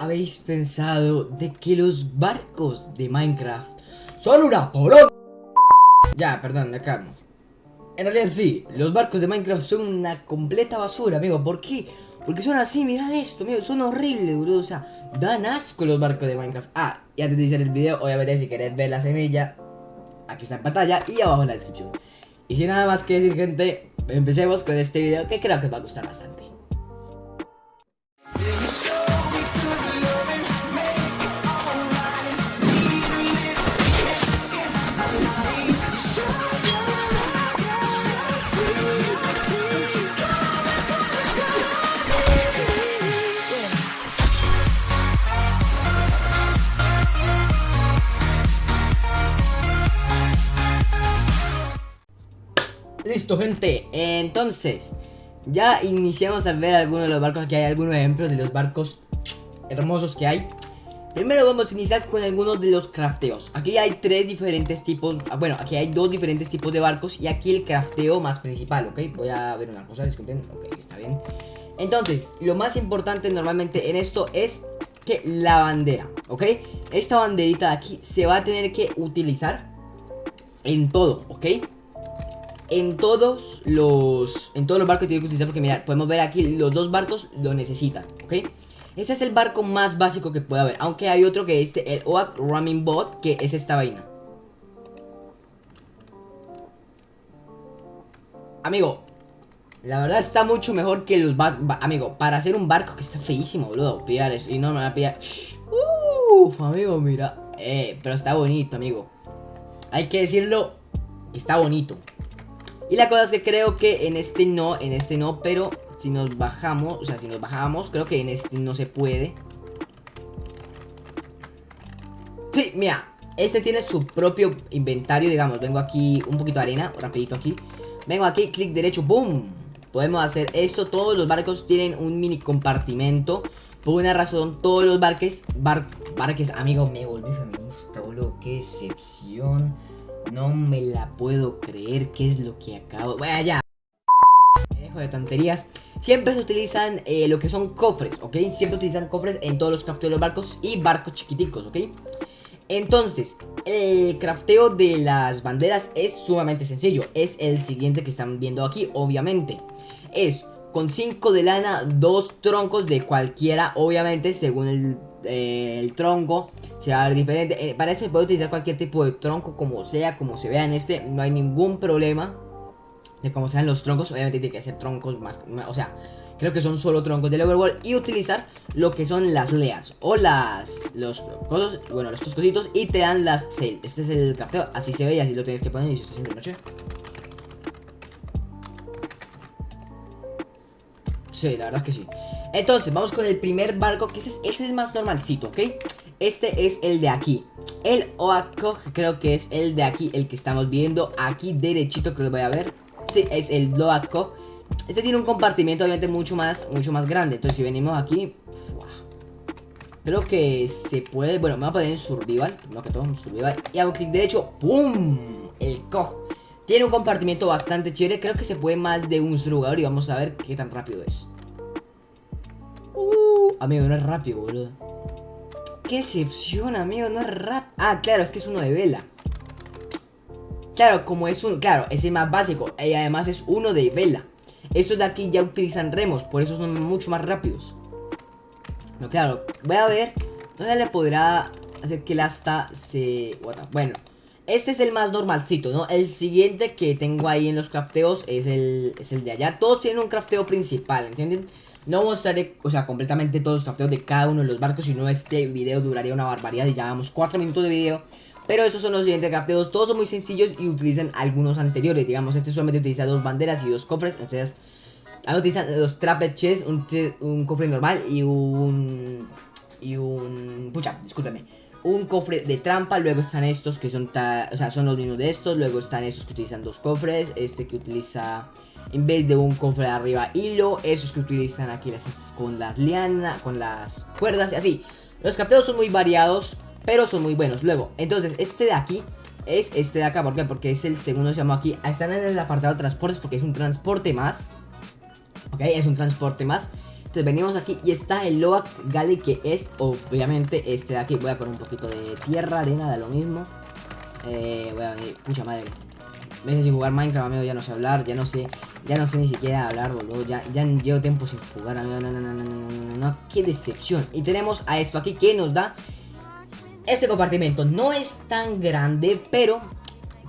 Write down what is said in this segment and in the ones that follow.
habéis pensado de que los barcos de Minecraft son una poronga? Ya, perdón, me calmo. En realidad sí, los barcos de Minecraft son una completa basura, amigo. ¿Por qué? Porque son así, mirad esto, amigo. Son horribles, boludo. O sea, dan asco los barcos de Minecraft. Ah, y antes de iniciar el video, obviamente si queréis ver la semilla, aquí está en pantalla y abajo en la descripción. Y sin nada más que decir, gente, empecemos con este video que creo que os va a gustar bastante. Listo, gente. Entonces, ya iniciamos a ver algunos de los barcos. Aquí hay algunos ejemplos de los barcos hermosos que hay. Primero vamos a iniciar con algunos de los crafteos. Aquí hay tres diferentes tipos. ah, Bueno, aquí hay dos diferentes tipos de barcos. Y aquí el crafteo más principal, ¿ok? Voy a ver una cosa, disculpen. Ok, está bien. Entonces, lo más importante normalmente en esto es que la bandera, ¿ok? Esta banderita de aquí se va a tener que utilizar en todo, ¿ok? En todos los en todos los barcos tiene que utilizar porque mirad, podemos ver aquí los dos barcos lo necesitan, ¿ok? Ese es el barco más básico que puede haber, aunque hay otro que es este, el Oak Ramming Bot, que es esta vaina. Amigo, la verdad está mucho mejor que los barcos, amigo, para hacer un barco que está feísimo, boludo, pillar eso, y no me va a pillar. Uff, amigo, mira, eh, pero está bonito, amigo. Hay que decirlo, está bonito. Y la cosa es que creo que en este no, en este no, pero si nos bajamos, o sea, si nos bajamos, creo que en este no se puede. Sí, mira, este tiene su propio inventario, digamos, vengo aquí, un poquito de arena, rapidito aquí. Vengo aquí, clic derecho, ¡boom! Podemos hacer esto, todos los barcos tienen un mini compartimento. Por una razón, todos los barques, bar, barques, amigo, me volví feminista, boludo, qué excepción. No me la puedo creer. ¿Qué es lo que acabo? Bueno, ya. Me dejo de tonterías. Siempre se utilizan eh, lo que son cofres, ¿ok? Siempre utilizan cofres en todos los crafteos de los barcos y barcos chiquiticos, ¿ok? Entonces, el crafteo de las banderas es sumamente sencillo. Es el siguiente que están viendo aquí, obviamente. Es con 5 de lana, 2 troncos de cualquiera, obviamente, según el, eh, el tronco se va a ver diferente. Eh, para eso puede utilizar cualquier tipo de tronco, como sea, como se vea en este, no hay ningún problema de cómo sean los troncos. Obviamente tiene que ser troncos más, o sea, creo que son solo troncos del overworld y utilizar lo que son las leas o las, los cosos, bueno, estos cositos y te dan las sail. Este es el crafteo, así se ve y así lo tienes que poner y si está haciendo noche. Sí, la verdad que sí. Entonces, vamos con el primer barco, que este es, este es el más normalcito, ¿ok? Este es el de aquí. El Oakog creo que es el de aquí, el que estamos viendo aquí derechito, que lo voy a ver. Sí, es el Oakog. Este tiene un compartimiento obviamente mucho más, mucho más grande. Entonces, si venimos aquí... Creo que se puede... Bueno, me voy a poner en Survival, no que todo, en Survival. Y hago clic derecho, ¡pum! El Cog. Tiene un compartimiento bastante chévere. Creo que se puede más de un jugador y vamos a ver qué tan rápido es. Amigo, no es rápido, boludo. Qué excepción, amigo, no es rápido. Ah, claro, es que es uno de vela. Claro, como es un... Claro, es el más básico. Y además es uno de vela. Estos de aquí ya utilizan remos, por eso son mucho más rápidos. No, claro, voy a ver dónde le podrá hacer que el asta se... Bueno, este es el más normalcito, ¿no? El siguiente que tengo ahí en los crafteos es el, es el de allá. Todos tienen un crafteo principal, ¿entienden? No mostraré, o sea, completamente todos los crafteos de cada uno de los barcos, si no este video duraría una barbaridad y llevamos 4 minutos de video. Pero esos son los siguientes crafteos, todos son muy sencillos y utilizan algunos anteriores, digamos, este solamente utiliza dos banderas y dos cofres, entonces... Utilizan los trapped un, un cofre normal y un... Y un... Pucha, discúlpeme un cofre de trampa, luego están estos que son, o sea, son los mismos de estos, luego están estos que utilizan dos cofres, este que utiliza en vez de un cofre de arriba hilo, esos que utilizan aquí las estas con las lianas, con las cuerdas y así. Los capteos son muy variados, pero son muy buenos. Luego, entonces, este de aquí es este de acá, ¿por qué? Porque es el segundo, se llama aquí, están en el apartado de transportes porque es un transporte más, ok, es un transporte más. Entonces venimos aquí y está el Loak Galley que es obviamente este de aquí. Voy a poner un poquito de tierra, arena, da lo mismo. Eh, voy a venir, pucha madre. Veces sin jugar Minecraft, amigo, ya no sé hablar, ya no sé, ya no sé ni siquiera hablar, boludo. Ya, ya llevo tiempo sin jugar, amigo. No, no, no, no, no, qué decepción. Y tenemos a esto aquí que nos da este compartimento. No es tan grande, pero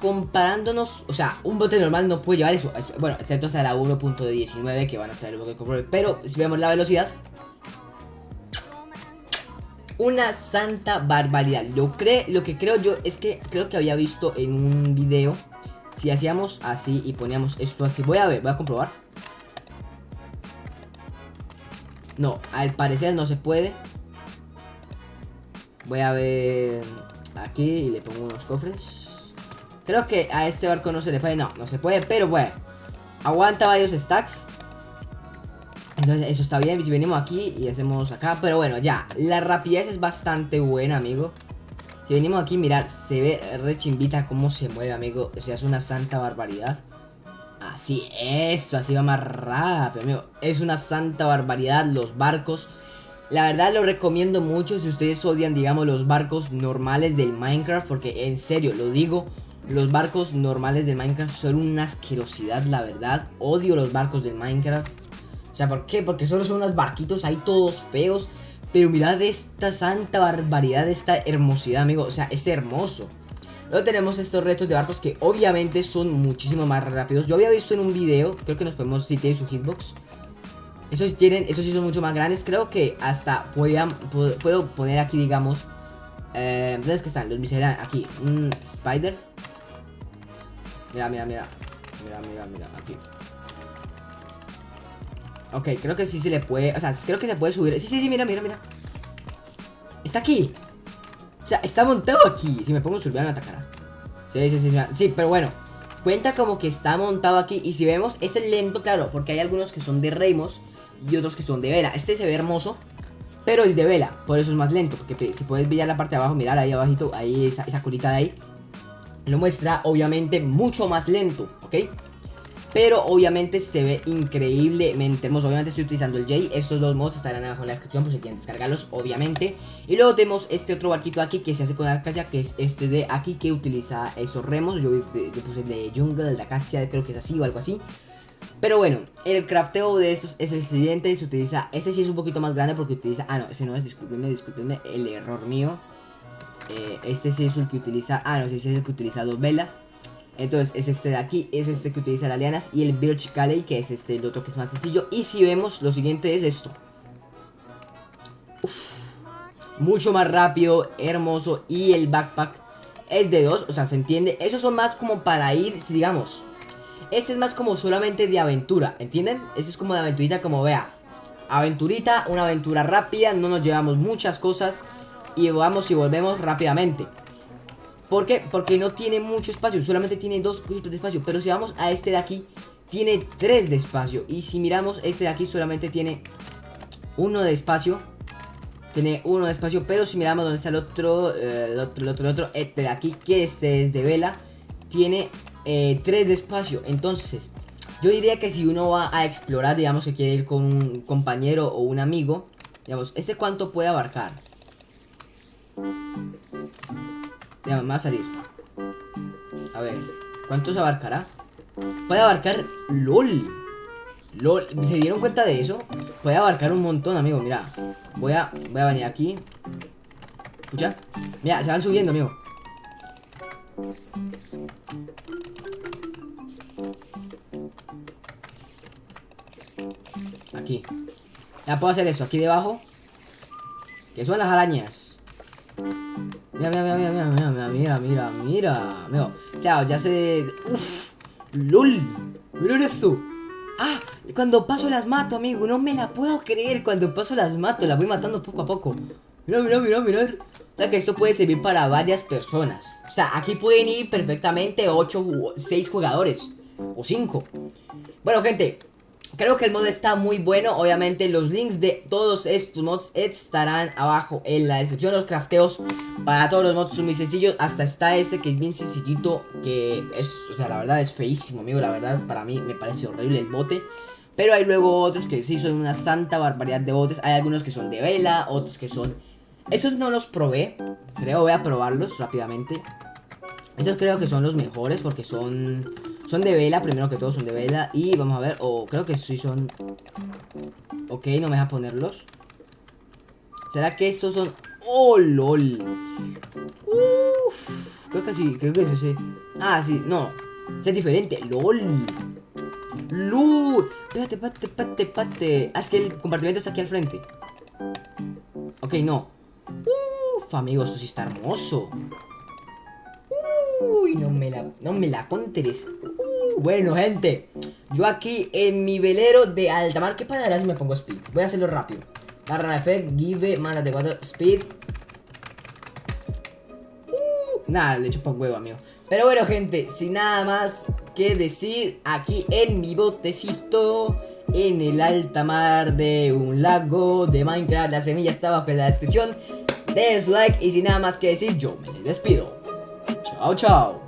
comparándonos, o sea, un bote normal no puede llevar eso, bueno, excepto hasta la 1.19 que van a traer el bote control, pero si vemos la velocidad, una santa barbaridad. Lo, cree, lo que creo yo es que creo que había visto en un video, si hacíamos así y poníamos esto así, voy a ver, voy a comprobar. No, al parecer no se puede. Voy a ver aquí y le pongo unos cofres. Creo que a este barco no se le puede. No, no se puede, pero bueno. Aguanta varios stacks. Entonces eso está bien. Venimos aquí y hacemos acá. Pero bueno, ya. La rapidez es bastante buena, amigo. Si venimos aquí, mirar, se ve re chimbita cómo se mueve, amigo. O sea, es una santa barbaridad. Así, eso, así va más rápido, amigo. Es una santa barbaridad los barcos. La verdad lo recomiendo mucho si ustedes odian, digamos, los barcos normales del Minecraft. Porque en serio, lo digo, los barcos normales de Minecraft son una asquerosidad, la verdad. Odio los barcos de Minecraft. O sea, ¿por qué? Porque solo son unos barquitos ahí todos feos. Pero mirad esta santa barbaridad, esta hermosidad, amigo. O sea, es hermoso. Luego tenemos estos retos de barcos que obviamente son muchísimo más rápidos. Yo había visto en un video, creo que nos podemos, si tienen su hitbox. Esos tienen, esos sí son mucho más grandes. Creo que hasta puedo, poner aquí, digamos. Eh, entonces, ¿qué están? Los miserables. Aquí, spider. Mira, mira, mira. Mira, mira, mira. Aquí. Ok, creo que sí se le puede. O sea, creo que se puede subir. Sí, sí, sí, mira, mira, mira. Está aquí. O sea, está montado aquí. Si me pongo subir me atacará. Sí, sí, sí, sí. Sí, pero bueno. Cuenta como que está montado aquí. Y si vemos, es lento, claro. Porque hay algunos que son de remos y otros que son de vela. Este se ve hermoso. Pero es de vela, por eso es más lento. Porque si puedes ver la parte de abajo, mirar ahí abajito, ahí esa, esa curita de ahí lo muestra obviamente mucho más lento, ¿ok? Pero obviamente se ve increíblemente hermoso. Obviamente estoy utilizando el J. Estos dos mods estarán abajo en la descripción por si quieren descargarlos, obviamente. Y luego tenemos este otro barquito aquí que se hace con acacia Que es este de aquí que utiliza esos remos. Yo, puse el de jungle, de acacia, creo que es así o algo así. Pero bueno, el crafteo de estos es el siguiente, se utiliza, este sí es un poquito más grande porque utiliza, ah no, ese no es, discúlpenme, discúlpenme, el error mío eh, este sí es el que utiliza, ah no, sí, es el que utiliza dos velas. Entonces es este de aquí, es este que utiliza las lianas y el Birch Calley que es este el otro que es más sencillo. Y si vemos, lo siguiente es esto. mucho más rápido, hermoso y el backpack es de dos, o sea, se entiende. Esos son más como para ir, digamos. Este es más como solamente de aventura, ¿entienden? Este es como de aventurita, como vea. Aventurita, una aventura rápida, no nos llevamos muchas cosas y vamos y volvemos rápidamente. ¿Por qué? Porque no tiene mucho espacio, solamente tiene dos cositos de espacio. Pero si vamos a este de aquí, tiene tres de espacio. Y si miramos, este de aquí solamente tiene uno de espacio. Tiene uno de espacio, pero si miramos donde está el otro, eh, el otro, el otro, el otro, este de aquí, que este es de vela, tiene eh, tres de espacio. Entonces, yo diría que si uno va a explorar, digamos que quiere ir con un compañero o un amigo, digamos, ¿este cuánto puede abarcar? Ya, me va a salir. A ver, ¿cuánto se abarcará? Puede abarcar... ¡LOL! LOL, ¿se dieron cuenta de eso? Puede abarcar un montón, amigo, mira Voy a, voy a venir aquí Escucha Mira, se van subiendo, amigo Aquí Ya puedo hacer eso, aquí debajo Que son las arañas Mira, mira, mira, mira, mira, mira, mira, mira, mira. Claro, ya se... Uf, lol. Mira esto. Ah, cuando paso las mato, amigo. No me la puedo creer. Cuando paso las mato, las voy matando poco a poco. Mira, mira, mira, mira. O sea que esto puede servir para varias personas. O sea, aquí pueden ir perfectamente 8 o 6 jugadores. O 5. Bueno, gente, Creo que el mod está muy bueno, obviamente los links de todos estos mods estarán abajo en la descripción Los crafteos para todos los mods son muy sencillos, hasta está este que es bien sencillito Que es, o sea, la verdad es feísimo amigo, la verdad para mí me parece horrible el bote Pero hay luego otros que sí son una santa barbaridad de botes. Hay algunos que son de vela, otros que son... Estos no los probé. Creo voy a probarlos rápidamente. Estos creo que son los mejores porque son... Son de vela, primero que todo son de vela. Y vamos a ver, o creo que sí son... Ok, no me deja ponerlos. ¿Será que estos son...? ¡Oh, lol! Uf, creo que sí, creo que es ese. Ah, sí, no. es diferente, lol. ¡Lul! Espérate, espérate, espérate, espérate. Ah, es que el compartimento está aquí al frente. Ok, no. Uf, amigo, esto sí está hermoso. Uy, no me la, no me la conteres. Bueno, gente. Yo aquí en mi velero de alta mar. ¿Qué pasará si me pongo speed? Voy a hacerlo rápido. Barra effect, give, mándate 4, speed. Uh, nada, le chupo huevo, amigo. Pero bueno, gente, sin nada más que decir, aquí en mi botecito, en el alta mar de un lago de Minecraft, la semilla está abajo en la descripción. Des like y sin nada más que decir, yo me despido. Chao, chao.